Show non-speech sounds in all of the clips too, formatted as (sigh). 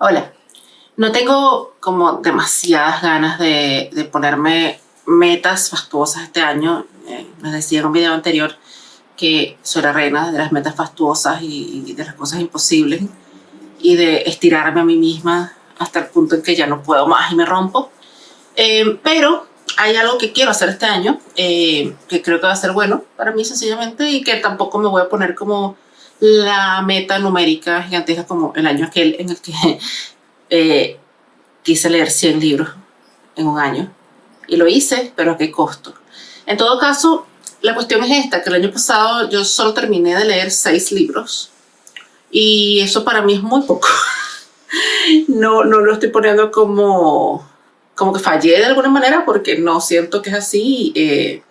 Hola. No tengo como demasiadas ganas de, ponerme metas fastuosas este año. Eh, les decía en un video anterior que soy la reina de las metas fastuosas y, y de las cosas imposibles y de estirarme a mí misma hasta el punto en que ya no puedo más y me rompo. Eh, pero hay algo que quiero hacer este año, eh, que creo que va a ser bueno para mí sencillamente y que tampoco me voy a poner como la meta numérica gigantesca como el año aquel en el que (laughs) eh, quise leer 100 libros en un año. Y lo hice, pero a qué costo. En todo caso, la cuestión es esta, que el año pasado yo solo terminé de leer 6 libros y eso para mí es muy poco. (laughs) no, no lo estoy poniendo como, como que fallé de alguna manera porque no siento que es así. Eh,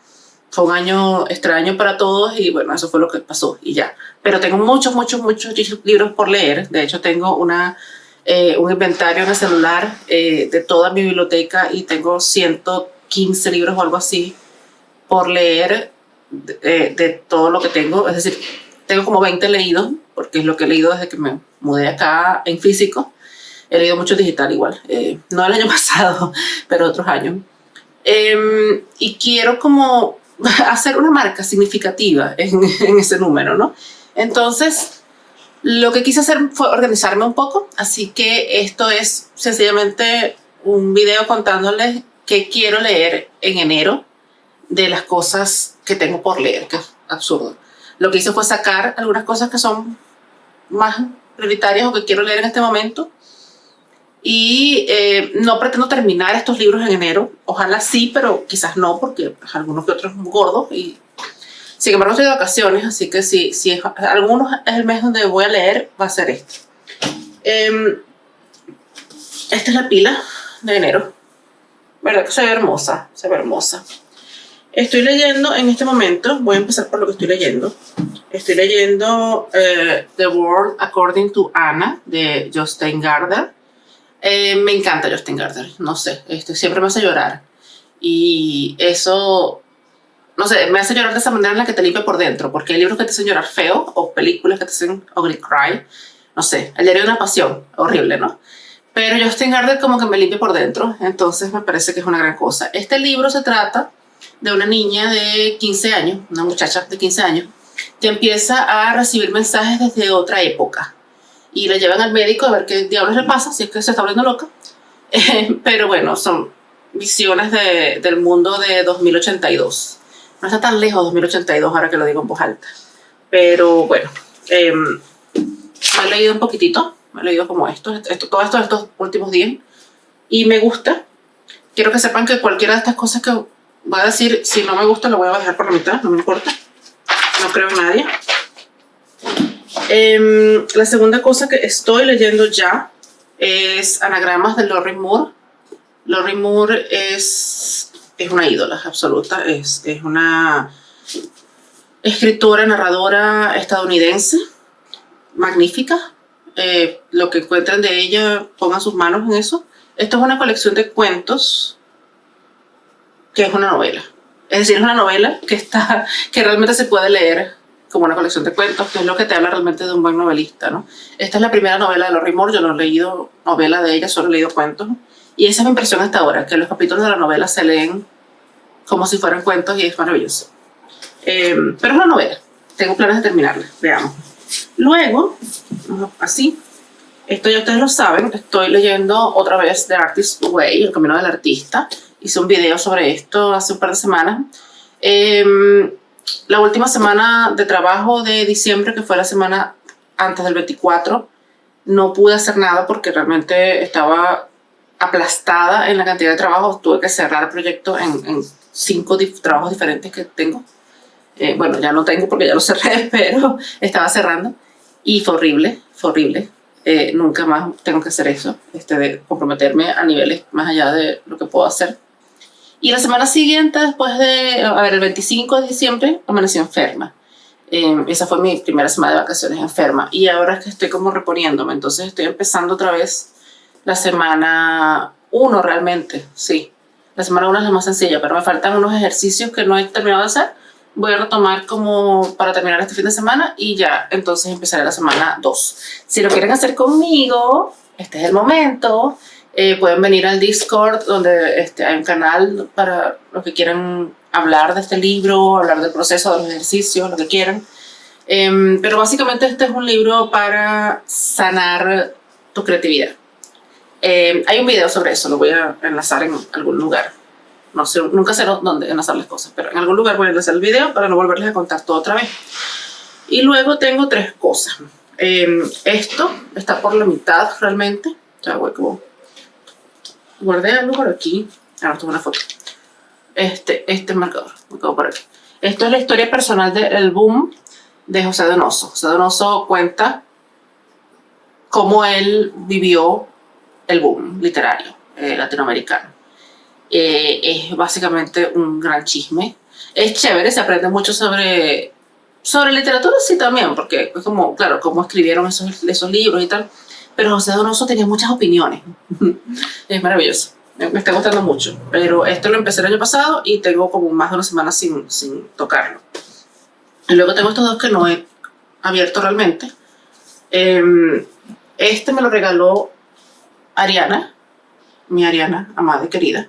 fue un año extraño para todos y bueno, eso fue lo que pasó y ya. Pero tengo muchos, muchos, muchos libros por leer. De hecho, tengo una, eh, un inventario en el celular eh, de toda mi biblioteca y tengo 115 libros o algo así por leer de, de todo lo que tengo. Es decir, tengo como 20 leídos, porque es lo que he leído desde que me mudé acá en físico. He leído mucho digital igual, eh, no el año (laughs) pasado, pero otros años. Eh, y quiero como (laughs) hacer una marca significativa (laughs) en, ese número, ¿no? Entonces, lo que quise hacer fue organizarme un poco, así que esto es sencillamente un video contándoles qué quiero leer en enero de las cosas que tengo por leer, que es absurdo. Lo que hice fue sacar algunas cosas que son más prioritarias o que quiero leer en este momento. Y eh, no pretendo terminar estos libros en enero. Ojalá sí, pero quizás no, porque pues, algunos que otros muy gordos. Y, sin embargo, estoy de vacaciones, así que si, si es, algunos es el mes donde voy a leer, va a ser este. Eh, esta es la pila de enero. ¿Verdad que se ve hermosa? Se ve hermosa. Estoy leyendo en este momento, voy a empezar por lo que estoy leyendo. Estoy leyendo uh, The World According to Anna de Justin Gardner. Eh, me encanta Justin Gardner, no sé, este, siempre me hace llorar. Y eso, no sé, me hace llorar de esa manera en la que te limpia por dentro, porque hay libros que te hacen llorar feo, o películas que te hacen ugly cry, no sé, el diario de una pasión, horrible, ¿no? Pero Justin Gardner como que me limpia por dentro, entonces me parece que es una gran cosa. Este libro se trata de una niña de 15 años, una muchacha de 15 años, que empieza a recibir mensajes desde otra época. Y le llevan al médico a ver qué diablos le pasa, si es que se está volviendo loca. (laughs) Eh, pero bueno, son visiones de, del mundo de 2082. No está tan lejos 2082 ahora que lo digo en voz alta. Pero bueno, eh, he leído un poquitito, me he leído como esto, esto, todo esto estos últimos días. Y me gusta. Quiero que sepan que cualquiera de estas cosas que voy a decir, si no me gusta lo voy a dejar por la mitad, no me importa. No creo en nadie. Eh, la segunda cosa que estoy leyendo ya es anagramas de Lori Moore. Lori Moore es, es una ídola absoluta, es, es una escritora, narradora estadounidense, magnífica. Eh, lo que encuentren de ella, pongan sus manos en eso. Esto es una colección de cuentos que es una novela. Es decir, es una novela que, está, que realmente se puede leer como una colección de cuentos, que es lo que te habla realmente de un buen novelista, ¿no? Esta es la primera novela de Lori Moore, yo no he leído novela de ella, solo he leído cuentos. Y esa es mi impresión hasta ahora, que los capítulos de la novela se leen como si fueran cuentos y es maravilloso. Eh, pero es una novela, tengo planes de terminarla, veamos. Luego, así, esto ya ustedes lo saben, estoy leyendo otra vez The Artist's Way, El Camino del Artista, hice un video sobre esto hace un par de semanas. Eh, la última semana de trabajo de diciembre, que fue la semana antes del 24, no pude hacer nada porque realmente estaba aplastada en la cantidad de trabajo. Tuve que cerrar el proyecto en, en cinco trabajos diferentes que tengo. Eh, bueno, ya no tengo porque ya lo cerré, (laughs) pero estaba cerrando. Y fue horrible, fue horrible. Eh, nunca más tengo que hacer eso, este, de comprometerme a niveles más allá de lo que puedo hacer. Y la semana siguiente, después de, a ver, el 25 de diciembre, amanecí enferma. Eh, esa fue mi primera semana de vacaciones enferma. Y ahora es que estoy como reponiéndome. Entonces estoy empezando otra vez la semana 1 realmente, sí. La semana 1 es la más sencilla, pero me faltan unos ejercicios que no he terminado de hacer. Voy a retomar como para terminar este fin de semana y ya entonces empezaré la semana 2. Si lo quieren hacer conmigo, este es el momento. Eh, pueden venir al Discord, donde este, hay un canal para los que quieran hablar de este libro, hablar del proceso, de los ejercicios, lo que quieran. Em, pero básicamente este es un libro para sanar tu creatividad. Em, hay un video sobre eso, lo voy a enlazar en algún lugar. No sé, nunca sé dónde enlazar las cosas, pero en algún lugar voy a enlazar el video para no volverles a contar todo otra vez. Y luego tengo tres cosas. Em, esto está por la mitad realmente. Ya voy como... Guardé algo por aquí. Ahora tengo una foto. Este, este marcador. Quedo por aquí. Esto es la historia personal del boom de José Donoso. José Donoso cuenta cómo él vivió el boom literario eh, latinoamericano. Eh, es básicamente un gran chisme. Es chévere, se aprende mucho sobre sobre literatura sí también, porque es como, claro, cómo escribieron esos, esos libros y tal. Pero José Donoso tenía muchas opiniones. (laughs) es maravilloso. Me, está gustando mucho. Pero esto lo empecé el año pasado y tengo como más de una semana sin, sin tocarlo. Y luego tengo estos dos que no he abierto realmente. Em, este me lo regaló Ariana, mi Ariana, amada y querida.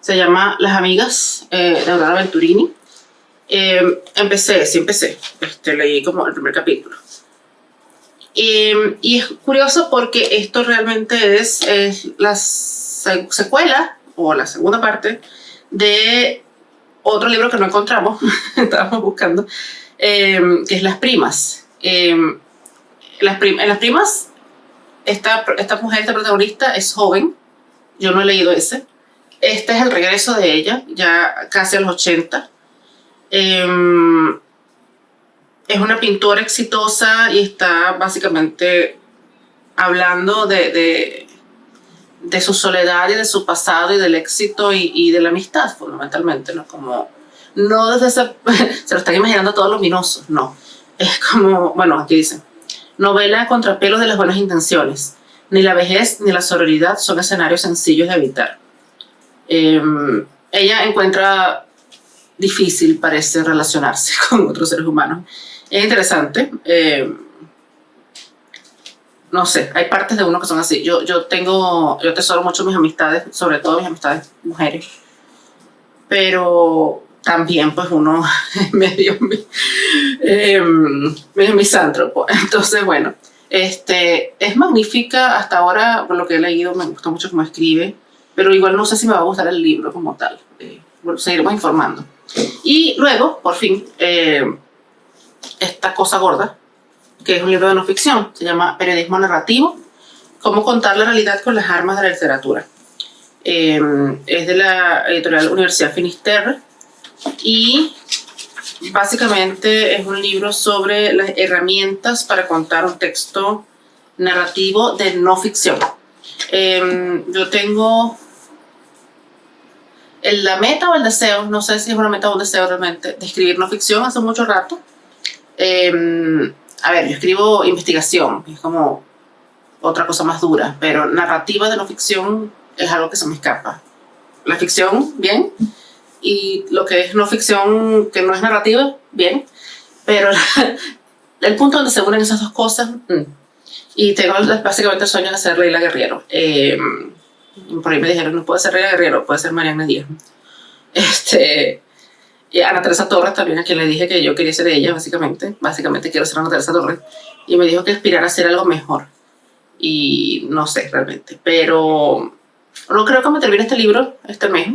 Se llama Las Amigas eh, de Aurora Venturini. Em, empecé, sí empecé, este, leí como el primer capítulo. Em, y es curioso porque esto realmente es, la secuela o la segunda parte de otro libro que no encontramos, (laughs) estábamos buscando, em, que es Las Primas. las en Las Primas, esta, esta mujer, esta protagonista, es joven, yo no he leído ese. Este es el regreso de ella, ya casi a los 80 Em, es una pintora exitosa y está básicamente hablando de, de, su soledad y de su pasado y del éxito y, de la amistad, fundamentalmente, ¿no? Como, no desde ese, (laughs) se lo están imaginando todos luminosos, no. Es como, bueno, aquí dice, novela contrapelos de las buenas intenciones. Ni la vejez ni la sororidad son escenarios sencillos de evitar. Em, ella encuentra difícil parece relacionarse (laughs) con otros seres humanos. Es interesante. Eh, no sé, hay partes de uno que son así. Yo, yo tengo, yo tesoro mucho mis amistades, sobre todo mis amistades mujeres. Pero también pues uno (laughs) es medio eh, misántropo. Entonces, bueno, este, es magnífica hasta ahora, por lo que he leído, me gusta mucho cómo escribe, pero igual no sé si me va a gustar el libro como tal. Eh, seguiremos informando. Y luego, por fin, eh, esta cosa gorda, que es un libro de no ficción, se llama Periodismo Narrativo, cómo contar la realidad con las armas de la literatura. Eh, es de la editorial Universidad Finisterre y básicamente es un libro sobre las herramientas para contar un texto narrativo de no ficción. Eh, yo tengo la meta o el deseo, no sé si es una meta o un deseo realmente, de escribir no ficción hace mucho rato. Em, a ver, yo escribo investigación, es como otra cosa más dura, pero narrativa de no ficción es algo que se me escapa. La ficción, bien, y lo que es no ficción, que no es narrativa, bien, pero (laughs) el punto donde se unen esas dos cosas, mm. y tengo básicamente el sueño de ser Leila Guerrero. Eh, por ahí me dijeron, no puede ser Reina Guerrero, puede ser Mariana Díaz. (laughs) Este, y Ana Teresa Torres también, a quien le dije que yo quería ser ella, básicamente. Básicamente quiero ser Ana Teresa Torres. Y me dijo que aspirar a ser algo mejor. Y no sé realmente. Pero no creo que me termine este libro este mes.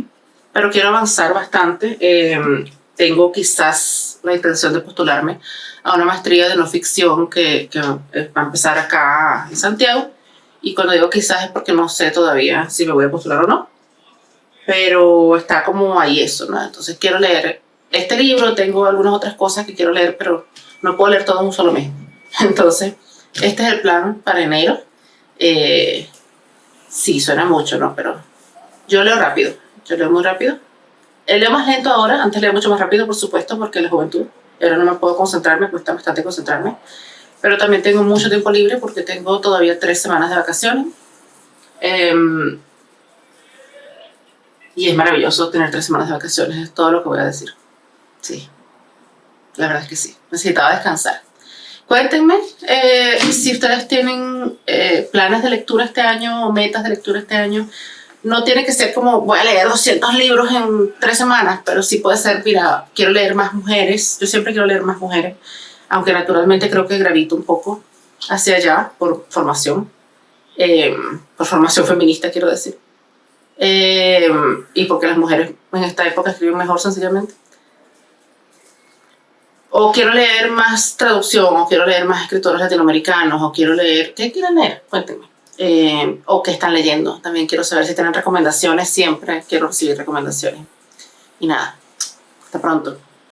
Pero quiero avanzar bastante. Em, tengo quizás la intención de postularme a una maestría de no ficción que, que va a empezar acá en Santiago y cuando digo quizás es porque no sé todavía si me voy a postular o no. Pero está como ahí eso, ¿no? Entonces quiero leer este libro, tengo algunas otras cosas que quiero leer, pero no puedo leer todo en un solo mes. (laughs) Entonces, este es el plan para enero. Eh, sí, suena mucho, ¿no? Pero yo leo rápido, yo leo muy rápido. Leo más lento ahora, antes leo mucho más rápido, por supuesto, porque la juventud. Ahora no me puedo concentrar, me cuesta bastante concentrarme pero también tengo mucho tiempo libre porque tengo todavía tres semanas de vacaciones. Em, y es maravilloso tener tres semanas de vacaciones, es todo lo que voy a decir. Sí, la verdad es que sí, necesitaba descansar. Cuéntenme eh, si ustedes tienen eh, planes de lectura este año o metas de lectura este año. No tiene que ser como voy a leer 200 libros en tres semanas, pero sí puede ser, mira, quiero leer más mujeres. Yo siempre quiero leer más mujeres, aunque naturalmente creo que gravito un poco hacia allá por formación, eh, por formación feminista quiero decir. y porque las mujeres en esta época escriben mejor sencillamente o quiero leer más traducción, o quiero leer más escritores latinoamericanos, o quiero leer, ¿qué quieren leer? Cuéntenme. Eh, o qué están leyendo. También quiero saber si tienen recomendaciones, siempre quiero recibir recomendaciones. Y nada, hasta pronto.